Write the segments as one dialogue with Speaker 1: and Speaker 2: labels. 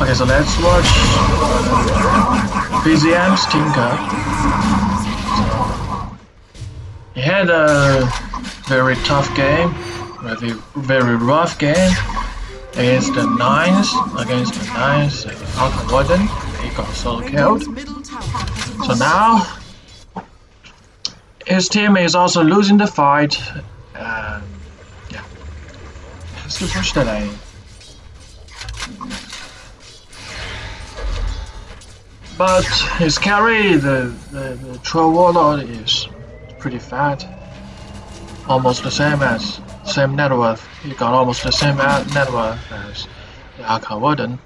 Speaker 1: Okay, so let's watch BZM's Tinker. He had a very tough game, very very rough game against the Nines, against the Nines, uh, Warden. He got solo killed. So now his team is also losing the fight. Um, yeah, has to push the lane. But his carry, the, the, the Troll Warlord, is pretty fat. Almost the same as, same net worth. He got almost the same net worth as the Arc Warden.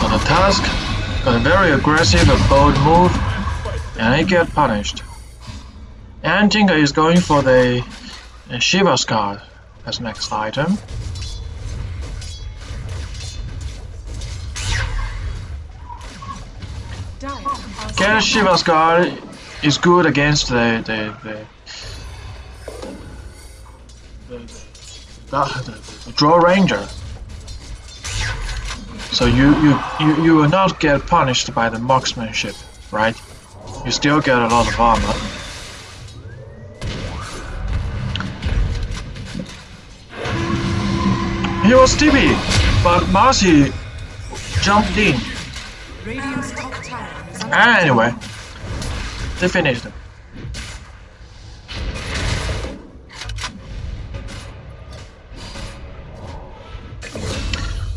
Speaker 1: So the task got a very aggressive and bold move, and he get punished. And Tinker is going for the Shiva's Guard as next item. Get Shiva's Guard is good against the the the, the, the, the Drow Ranger. So you, you you you will not get punished by the marksmanship, right? You still get a lot of armor. He was TP, but Marcy jumped in. Anyway, they finished him.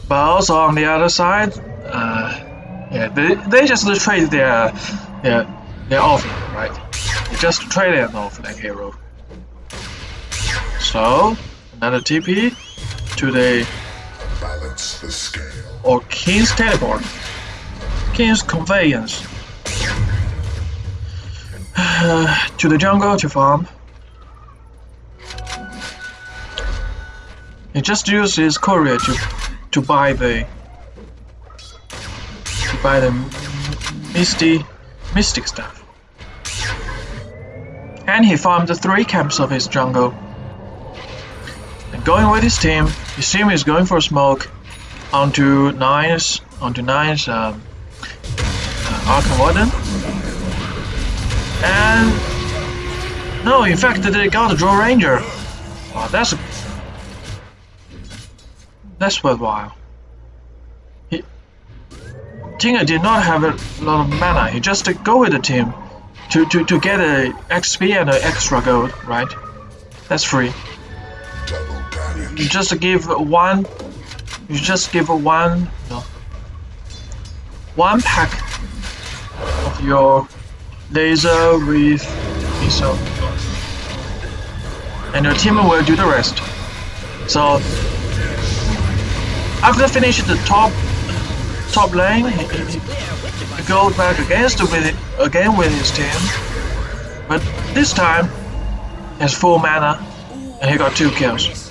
Speaker 1: But also on the other side, uh, yeah, they, they just trade their their their offlane, right? They just trade an offlane hero. So another TP to the
Speaker 2: balance the scale.
Speaker 1: Or King's teleport. Keen's conveyance. to the jungle to farm. He just used his courier to to buy the to buy the misty mystic staff. And he farmed the three camps of his jungle. And going with his team, his team is going for a smoke onto Nines, onto Nines, um, uh, Arc Warden. And no, in fact, they got a Drow Ranger. Wow, that's that's worthwhile. Tinker did not have a lot of mana. He just go with the team to to to get a XP and an extra gold, right? That's free. You just give one. You just give one. No. One pack of your laser with missile, and your team will do the rest. So after finishing the top top lane, he, he, he goes back against with again with his team, but this time has full mana and he got two kills.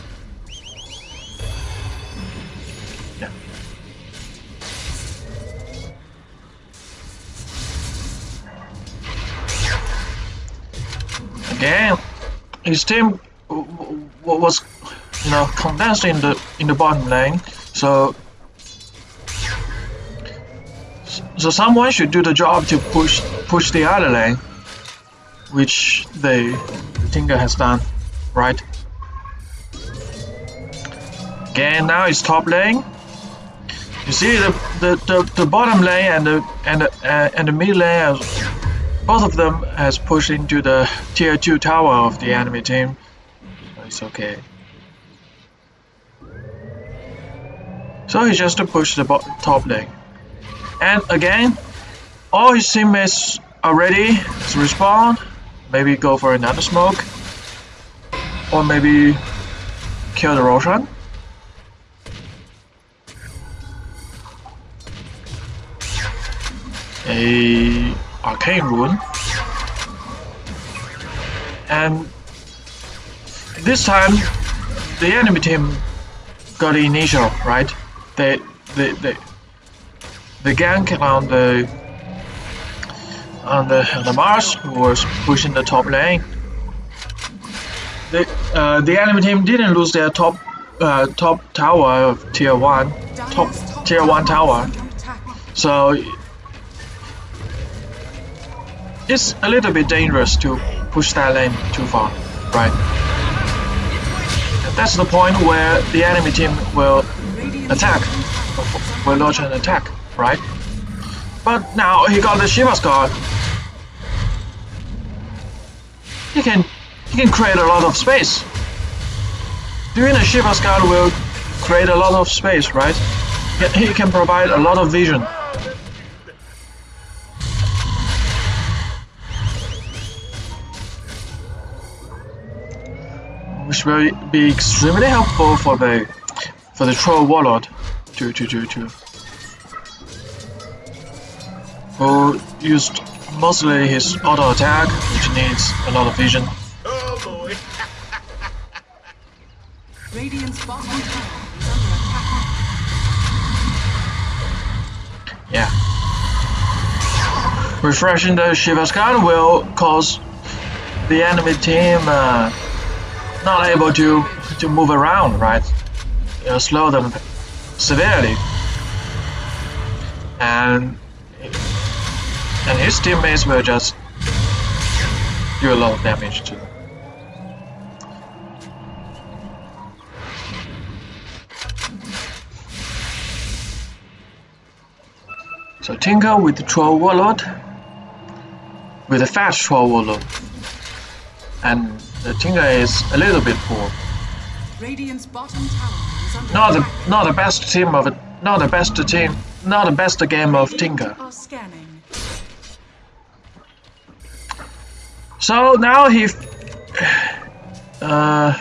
Speaker 1: Again, his team was, you know, condensed in the in the bottom lane, so so someone should do the job to push push the other lane, which they the Tinker has done, right? Again, now it's top lane. You see the the, the, the bottom lane and the and the uh, and the mid lane, both of them has pushed into the tier two tower of the enemy team. It's okay. So he just to push the top lane. And again, all his teammates are ready to respawn. Maybe go for another smoke. Or maybe kill the Roshan. A arcane rune. And this time the enemy team got the initial, right? They they they the gank on the on the on the Mars was pushing the top lane. The uh, the enemy team didn't lose their top uh, top tower of tier one, top tier one tower. So it's a little bit dangerous to push that lane too far, right? That's the point where the enemy team will attack, will launch an attack, right? But now he got the Shiva's guard. He can he can create a lot of space. Doing a Shiva's guard will create a lot of space, right? He can provide a lot of vision. Which will be extremely helpful for the for the troll warlord to to to to who used mostly his auto attack, which needs a lot of vision.
Speaker 3: Oh boy.
Speaker 4: Radiant's bottom is under attack.
Speaker 1: Yeah. Refreshing the Shiva's guard will cause the enemy team uh, not able to to move around, right? It'll slow them severely. And and his teammates will just do a lot of damage to them. So Tinker with the Troll Warlord, with a fast Troll Warlord, and the Tinker is a little bit poor.
Speaker 4: Radiant's bottom tower is under
Speaker 1: Not the
Speaker 4: attack.
Speaker 1: not the best team of it, not the best team, not the best game of
Speaker 4: scanning.
Speaker 1: So now he, uh,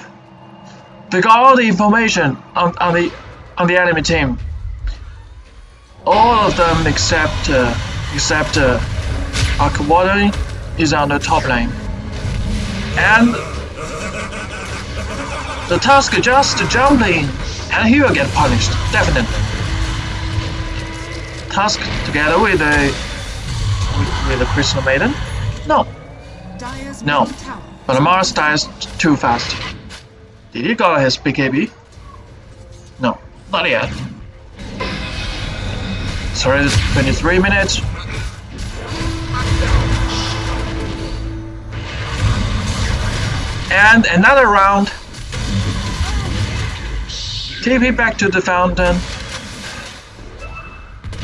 Speaker 1: they got all the information on, on the on the enemy team. All of them except uh, except uh, Akawari is on the top lane, and the task just jump in, and he will get punished definitely. Task together with the with, with the Crystal Maiden, no. No. But Mars dies too fast. Did he got his BKB? No, not yet. Sorry, 23 minutes. And another round. TP back to the fountain.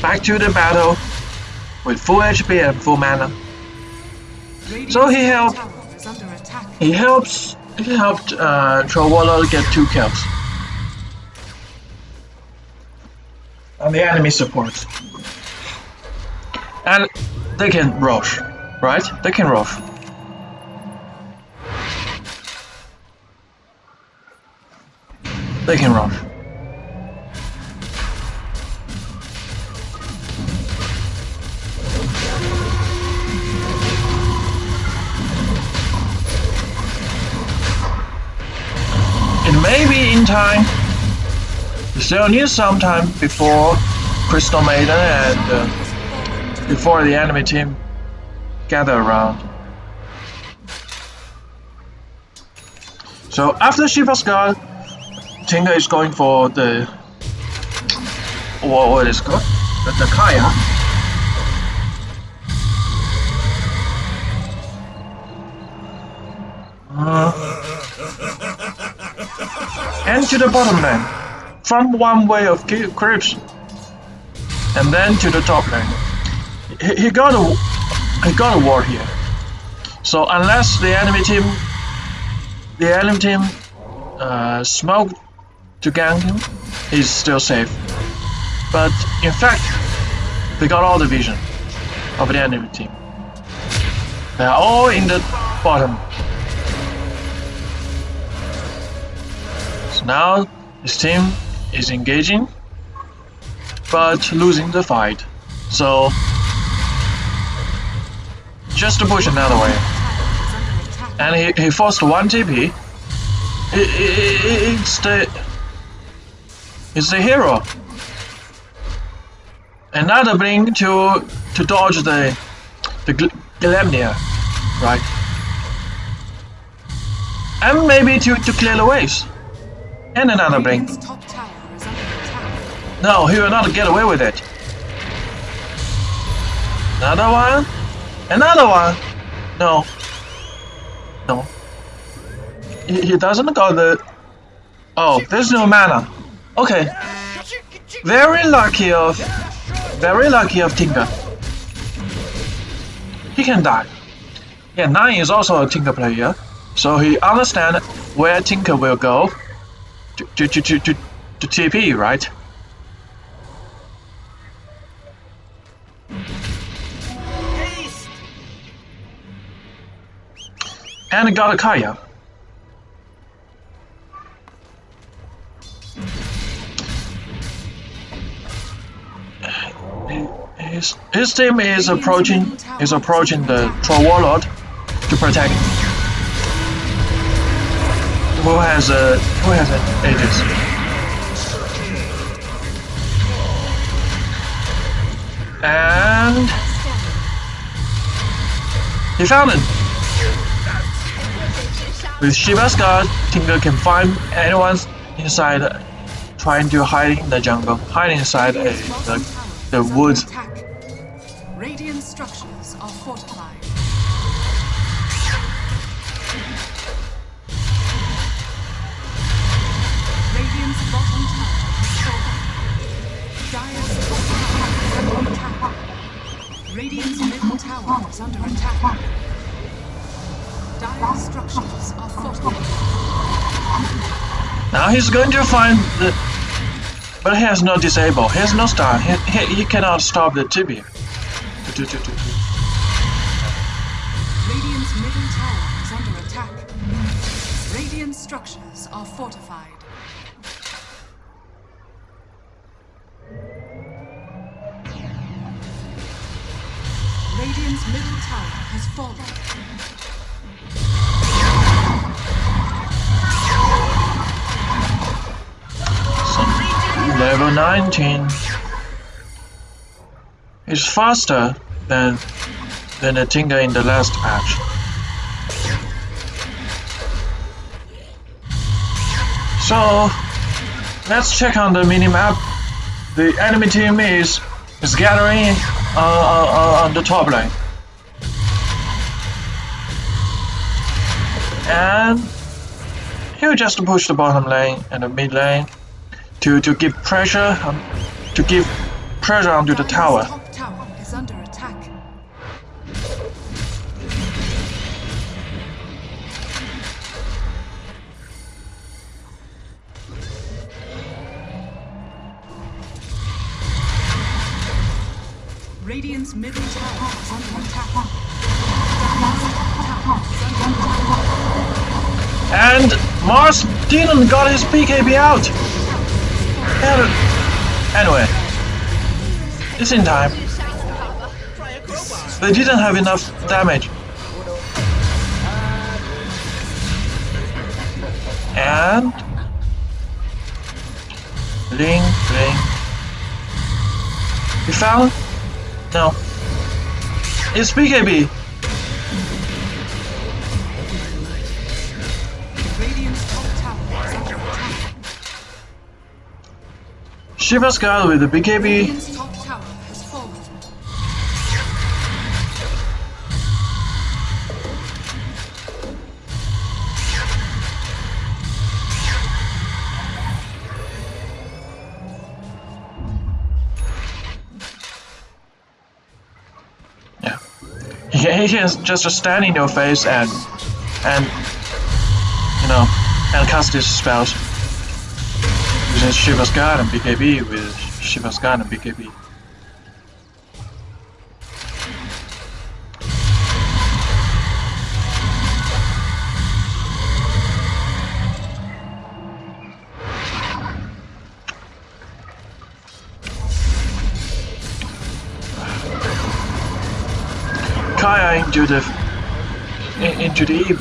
Speaker 1: Back to the battle. With full HP and full mana. So he helped-
Speaker 4: tower is under attack.
Speaker 1: He helps. He helped uh, Troll Warlord get two kills. On the enemy support. And they can rush, right? They can rush. They can rush. Need some time before Crystal Maiden and uh, before the enemy team gather around. So after Shiva's guard, Tinker is going for the what, what is called? The, the Kaya. Uh, and to the bottom lane. From one way of creeps. And then to the top lane. He, he got a he got a ward here. So unless the enemy team the enemy team uh, smoked to gank him, he's still safe. But in fact, they got all the vision of the enemy team. They are all in the bottom. So now his team is engaging, but losing the fight. So just to push another way. And he, he forced one TP. I- I- I- it's the it's the hero. Another blink to to dodge the the gl- Gleipnir, right? And maybe to, to clear the waves. And another blink. No, he will not get away with it. Another one? Another one? No. No. He, he doesn't got the... Oh, there's no mana. Okay. Very lucky of... Very lucky of Tinker. He can die. Yeah, Nine is also a Tinker player. So he understand where Tinker will go to, to, to, to, to TP, right? And got a Kaya. His, his team is approaching is approaching the Troll Warlord to protect. Who has a who has an Aegis? And he found it. With Shiva's guard, Tinker can find anyone inside trying to hide in the jungle, hide inside a, the, the woods. He's going to find the. But he has no disable. He has no star. He, he, he cannot stop the tibia.
Speaker 4: Radiant's middle tower is under attack. Radiant structures are fortified. Radiant's middle tower has fallen.
Speaker 1: Level 19 is faster than than the Tinker in the last patch. So let's check on the minimap. The enemy team is is gathering uh, uh, uh, on the top lane. And he'll just push the bottom lane and the mid lane to, to give pressure on, to give pressure onto the tower.
Speaker 4: tower is under attack. Radiant's middle tower is under attack. Dire's top tower is under attack.
Speaker 1: And Mars didn't got his BKB out. Anyway, it's in time. They didn't have enough damage. And Ling Ling. You found? No. It's BKB. Shiva's guard with the BKB. Yeah. He, can just stand in your face and and you know and cast his spells. Using Shiva's guard and BKB with Shiva's guard and BKB. Kaya into the in- into the E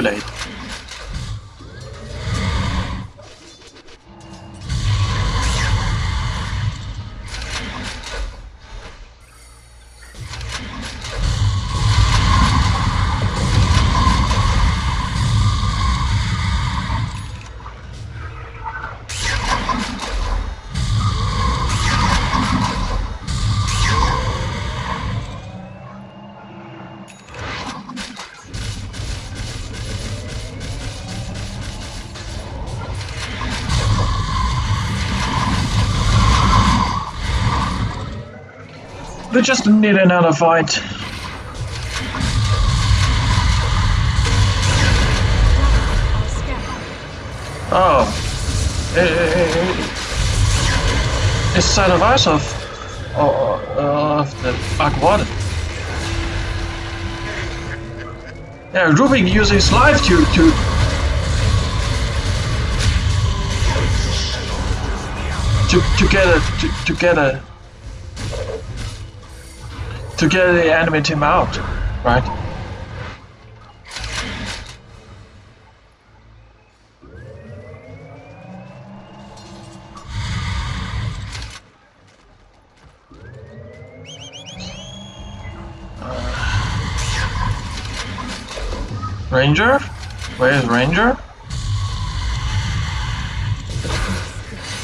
Speaker 1: We just need another fight. Oh. Eh, eh, eh, eh. It's side of eyes of, of, of the Arc Warden. Yeah, Rubik uses life to to to to get a to, to get a to get the enemy team out, right? Ranger? Where is Ranger?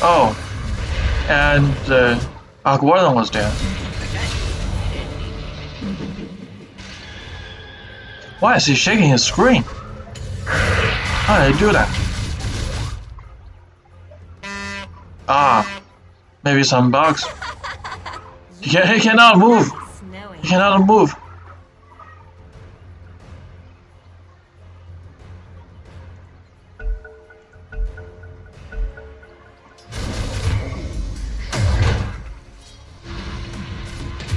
Speaker 1: Oh, and uh, Warden was there. Why is he shaking his screen? How did he do that? Ah, maybe some bugs. He, can, he cannot move. He cannot move.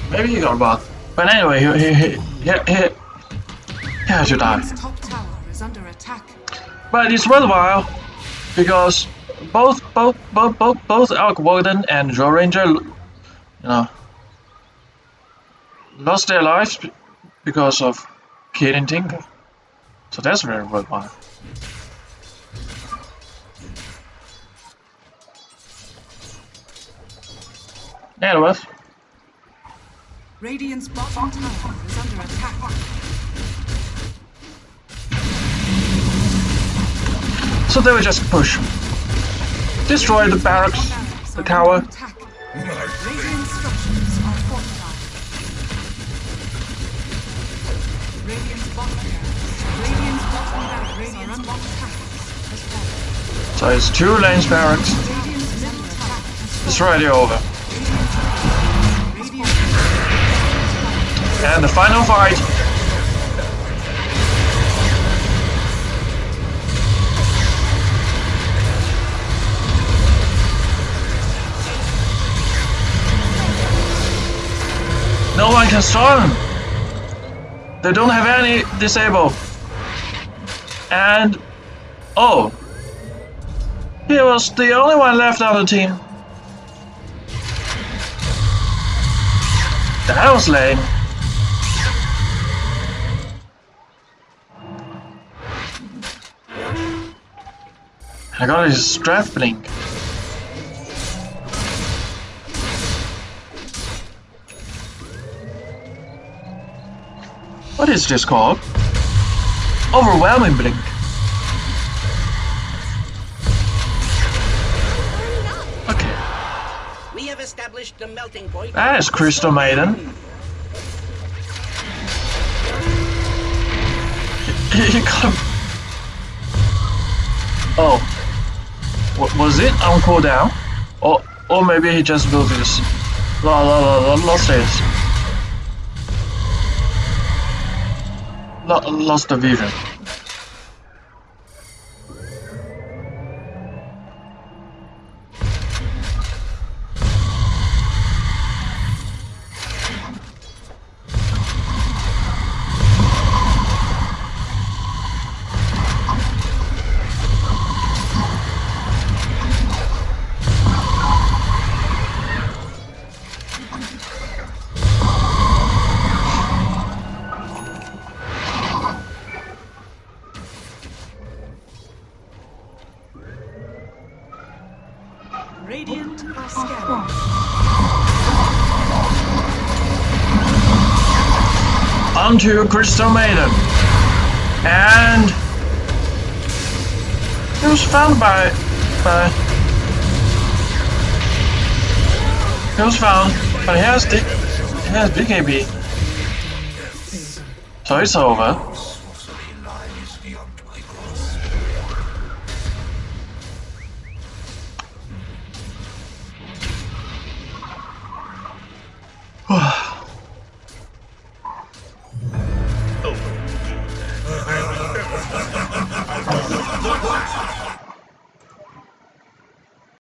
Speaker 1: Maybe he got a bug. But anyway, he, he, he, he, he had to die.
Speaker 4: Top tower is under attack.
Speaker 1: But it's worthwhile because both both both both both Arc Warden and Joe Ranger, you know, lost their lives because of killing Tinker. So that's very worthwhile. Anyways,
Speaker 4: Radiant's bottom tower is under attack.
Speaker 1: So they will just push, destroy the barracks, the tower. So it's two lanes barracks. It's already over. And the final fight. Them. They don't have any disable. And oh, he was the only one left on the team. That was lame. I got his strength blink. What is this called? Overwhelming blink. Okay,
Speaker 5: We have established the melting point.
Speaker 1: Ah, that is Crystal Maiden. he got. Oh. Wa- was it on cooldown? Or, or maybe he just built this. La la la la lost this. Lo- lost the vision. Onto Crystal Maiden. And it was found by by it was found, but he has he has big AP. So it's over.